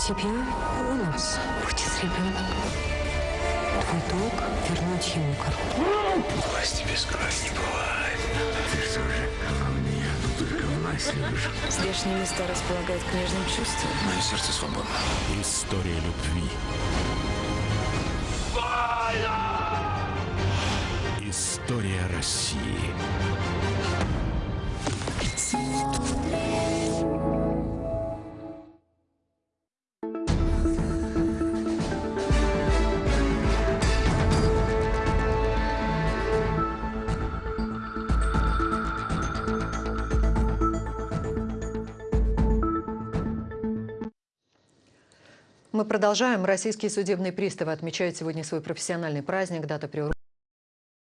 тебя у нас будет ребенок. Твой долг вернуть ему корову. Власти без крови не бывает. Ты что же, во мне только власть любишь? Здешние места располагают к нежным чувствам. Мое сердце свободно. История любви. История России. Мы продолжаем. Российские судебные приставы отмечают сегодня свой профессиональный праздник. Дата приурочена